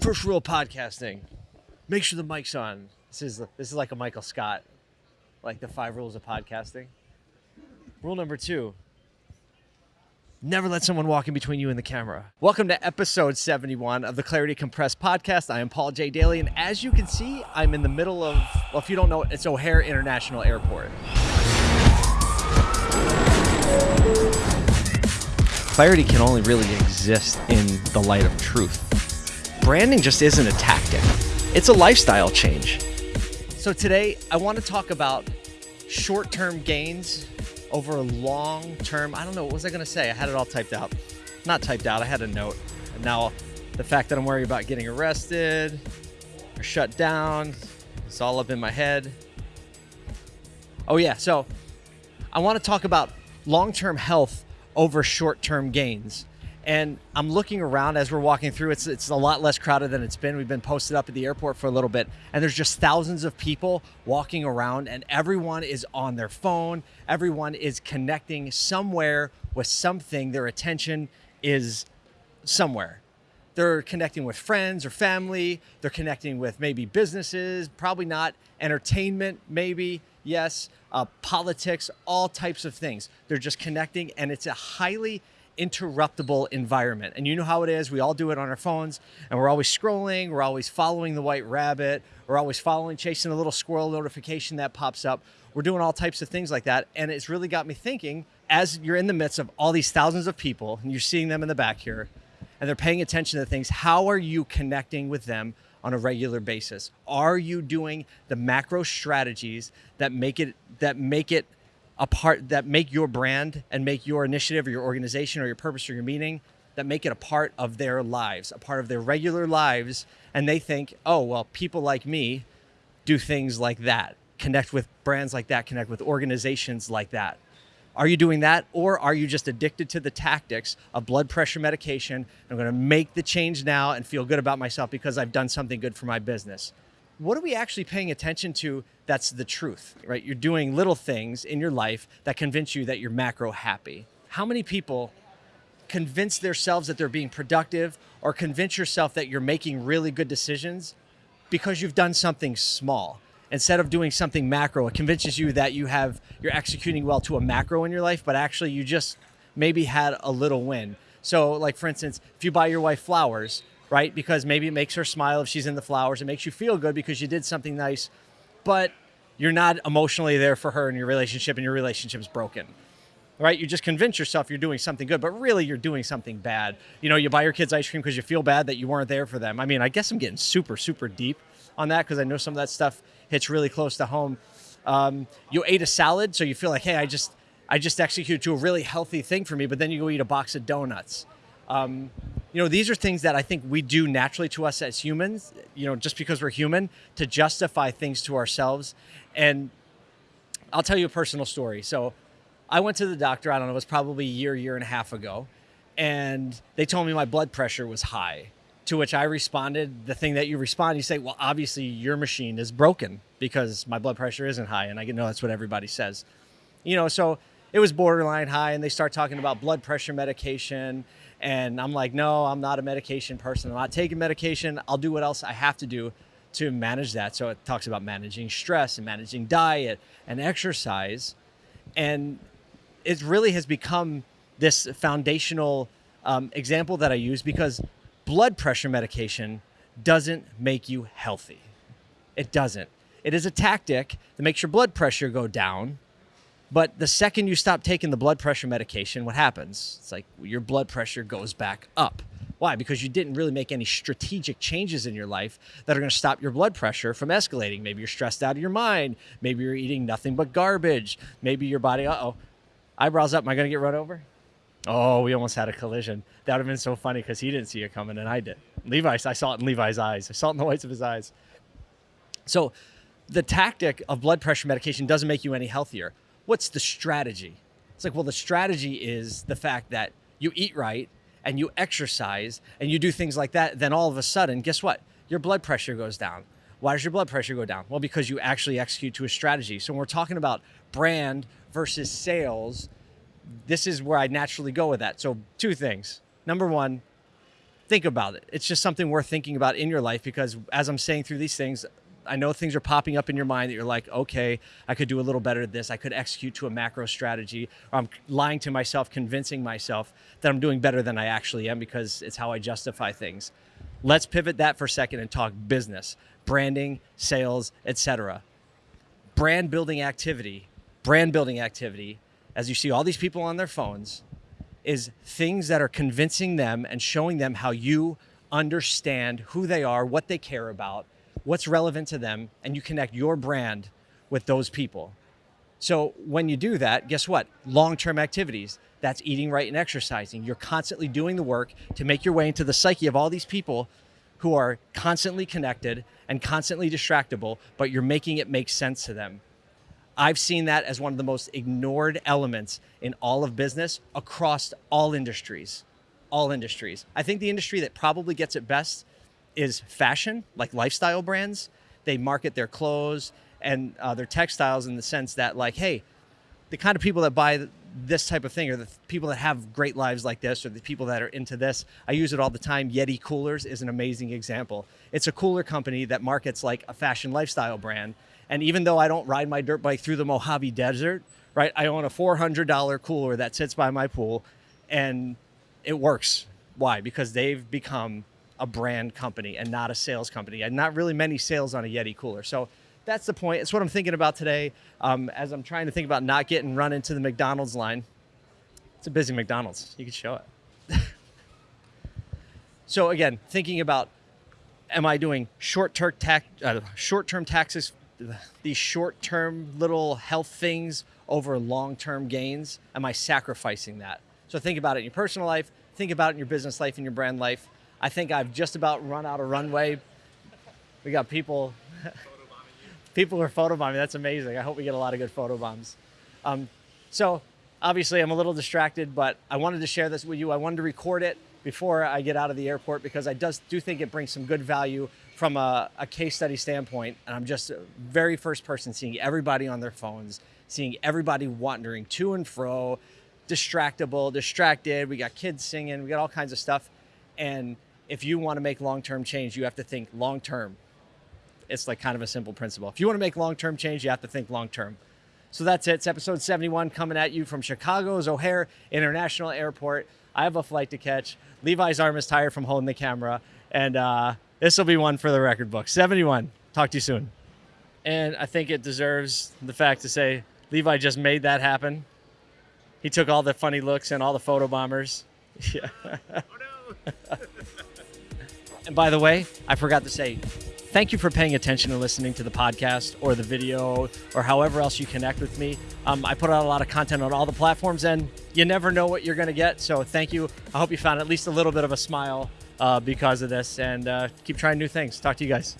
First rule of podcasting: make sure the mic's on. This is this is like a Michael Scott, like the five rules of podcasting. Rule number two: never let someone walk in between you and the camera. Welcome to episode 71 of the Clarity Compressed podcast. I am Paul J. Daly, and as you can see, I'm in the middle of well, if you don't know, it's O'Hare International Airport. Clarity can only really exist in the light of truth branding just isn't a tactic, it's a lifestyle change. So today, I want to talk about short term gains over a long term. I don't know, what was I going to say? I had it all typed out. Not typed out, I had a note. And now the fact that I'm worried about getting arrested or shut down, it's all up in my head. Oh, yeah. So I want to talk about long term health over short term gains. And I'm looking around as we're walking through. It's it's a lot less crowded than it's been. We've been posted up at the airport for a little bit, and there's just thousands of people walking around, and everyone is on their phone. Everyone is connecting somewhere with something. Their attention is somewhere. They're connecting with friends or family. They're connecting with maybe businesses, probably not entertainment, maybe yes, uh, politics, all types of things. They're just connecting, and it's a highly interruptible environment. And you know how it is. We all do it on our phones and we're always scrolling. We're always following the white rabbit. We're always following, chasing a little squirrel notification that pops up. We're doing all types of things like that. And it's really got me thinking as you're in the midst of all these thousands of people and you're seeing them in the back here and they're paying attention to things, how are you connecting with them on a regular basis? Are you doing the macro strategies that make it that make it a part that make your brand and make your initiative or your organization or your purpose or your meaning that make it a part of their lives, a part of their regular lives. And they think, oh, well, people like me do things like that, connect with brands like that, connect with organizations like that. Are you doing that? Or are you just addicted to the tactics of blood pressure medication? I'm going to make the change now and feel good about myself because I've done something good for my business what are we actually paying attention to that's the truth, right? You're doing little things in your life that convince you that you're macro happy. How many people convince themselves that they're being productive or convince yourself that you're making really good decisions because you've done something small? Instead of doing something macro, it convinces you that you have you're executing well to a macro in your life, but actually you just maybe had a little win. So like for instance, if you buy your wife flowers, right? Because maybe it makes her smile if she's in the flowers. It makes you feel good because you did something nice, but you're not emotionally there for her in your relationship and your relationship's broken. Right? You just convince yourself you're doing something good, but really you're doing something bad. You know, you buy your kids ice cream because you feel bad that you weren't there for them. I mean, I guess I'm getting super, super deep on that because I know some of that stuff hits really close to home. Um, you ate a salad, so you feel like, hey, I just I just executed to a really healthy thing for me, but then you go eat a box of donuts. Um, you know, these are things that I think we do naturally to us as humans, you know, just because we're human, to justify things to ourselves. And I'll tell you a personal story. So I went to the doctor, I don't know, it was probably a year, year and a half ago, and they told me my blood pressure was high. To which I responded, the thing that you respond, you say, well, obviously your machine is broken because my blood pressure isn't high. And I know that's what everybody says. You know, so it was borderline high, and they start talking about blood pressure medication and I'm like, no, I'm not a medication person. I'm not taking medication. I'll do what else I have to do to manage that. So it talks about managing stress and managing diet and exercise. And it really has become this foundational um, example that I use because blood pressure medication doesn't make you healthy. It doesn't. It is a tactic that makes your blood pressure go down but the second you stop taking the blood pressure medication, what happens? It's like your blood pressure goes back up. Why? Because you didn't really make any strategic changes in your life that are going to stop your blood pressure from escalating. Maybe you're stressed out of your mind. Maybe you're eating nothing but garbage. Maybe your body, uh oh, eyebrows up. Am I going to get run over? Oh, we almost had a collision. That would have been so funny because he didn't see it coming and I did. Levi, I saw it in Levi's eyes. I saw it in the whites of his eyes. So the tactic of blood pressure medication doesn't make you any healthier what's the strategy? It's like, well, the strategy is the fact that you eat right and you exercise and you do things like that. Then all of a sudden, guess what? Your blood pressure goes down. Why does your blood pressure go down? Well, because you actually execute to a strategy. So when we're talking about brand versus sales, this is where I naturally go with that. So two things. Number one, think about it. It's just something worth thinking about in your life because as I'm saying through these things, I know things are popping up in your mind that you're like, okay, I could do a little better at this. I could execute to a macro strategy. Or I'm lying to myself, convincing myself that I'm doing better than I actually am because it's how I justify things. Let's pivot that for a second and talk business, branding, sales, etc. Brand building activity, brand building activity, as you see all these people on their phones, is things that are convincing them and showing them how you understand who they are, what they care about, what's relevant to them, and you connect your brand with those people. So when you do that, guess what? Long-term activities, that's eating right and exercising. You're constantly doing the work to make your way into the psyche of all these people who are constantly connected and constantly distractible, but you're making it make sense to them. I've seen that as one of the most ignored elements in all of business across all industries. All industries. I think the industry that probably gets it best is fashion, like lifestyle brands. They market their clothes and uh, their textiles in the sense that, like, hey, the kind of people that buy this type of thing, or the people that have great lives like this, or the people that are into this. I use it all the time. Yeti Coolers is an amazing example. It's a cooler company that markets like a fashion lifestyle brand. And even though I don't ride my dirt bike through the Mojave Desert, right, I own a $400 cooler that sits by my pool and it works. Why? Because they've become a brand company and not a sales company, and not really many sales on a Yeti cooler. So that's the point. It's what I'm thinking about today um, as I'm trying to think about not getting run into the McDonald's line. It's a busy McDonald's. You could show it. so again, thinking about, am I doing short-term tax, uh, short-term taxes, these short-term little health things over long-term gains? Am I sacrificing that? So think about it in your personal life. Think about it in your business life, in your brand life. I think I've just about run out of runway. We got people, people are photobombing. That's amazing. I hope we get a lot of good photobombs. Um, so obviously I'm a little distracted, but I wanted to share this with you. I wanted to record it before I get out of the airport because I does, do think it brings some good value from a, a case study standpoint. And I'm just very first person seeing everybody on their phones, seeing everybody wandering to and fro, distractible, distracted. We got kids singing, we got all kinds of stuff. And if you want to make long-term change, you have to think long-term. It's like kind of a simple principle. If you want to make long-term change, you have to think long-term. So that's it. It's episode 71 coming at you from Chicago's O'Hare International Airport. I have a flight to catch. Levi's arm is tired from holding the camera. And uh, this will be one for the record book. 71. Talk to you soon. And I think it deserves the fact to say Levi just made that happen. He took all the funny looks and all the photo bombers. Yeah. Oh, no. And by the way, I forgot to say, thank you for paying attention and listening to the podcast or the video or however else you connect with me. Um, I put out a lot of content on all the platforms and you never know what you're going to get. So thank you. I hope you found at least a little bit of a smile uh, because of this and uh, keep trying new things. Talk to you guys.